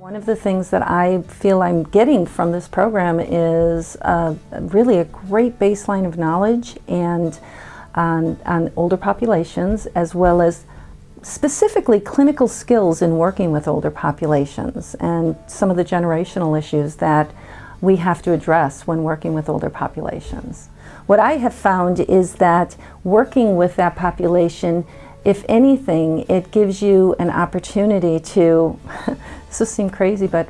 One of the things that I feel I'm getting from this program is uh, really a great baseline of knowledge and on, on older populations as well as specifically clinical skills in working with older populations and some of the generational issues that we have to address when working with older populations. What I have found is that working with that population, if anything, it gives you an opportunity to, this will seem crazy, but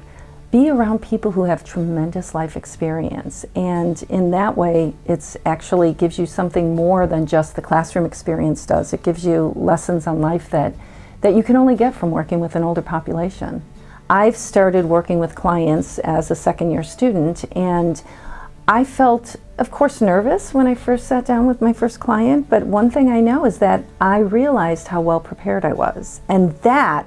be around people who have tremendous life experience. And in that way, it's actually gives you something more than just the classroom experience does. It gives you lessons on life that, that you can only get from working with an older population. I've started working with clients as a second year student and I felt, of course, nervous when I first sat down with my first client, but one thing I know is that I realized how well prepared I was. And that,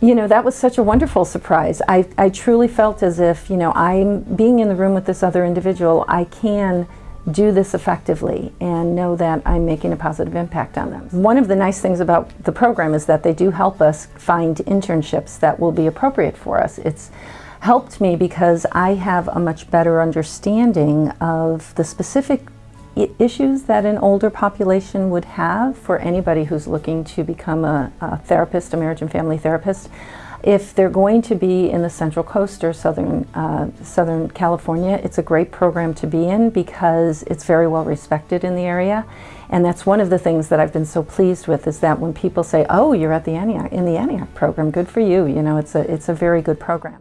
you know, that was such a wonderful surprise. I, I truly felt as if, you know, I'm being in the room with this other individual, I can do this effectively and know that I'm making a positive impact on them. One of the nice things about the program is that they do help us find internships that will be appropriate for us. It's helped me because I have a much better understanding of the specific issues that an older population would have for anybody who's looking to become a, a therapist, a marriage and family therapist. If they're going to be in the Central Coast or Southern, uh, Southern California, it's a great program to be in because it's very well respected in the area. And that's one of the things that I've been so pleased with is that when people say, oh, you're at the Antioch, in the Antioch program, good for you. You know, it's a, it's a very good program.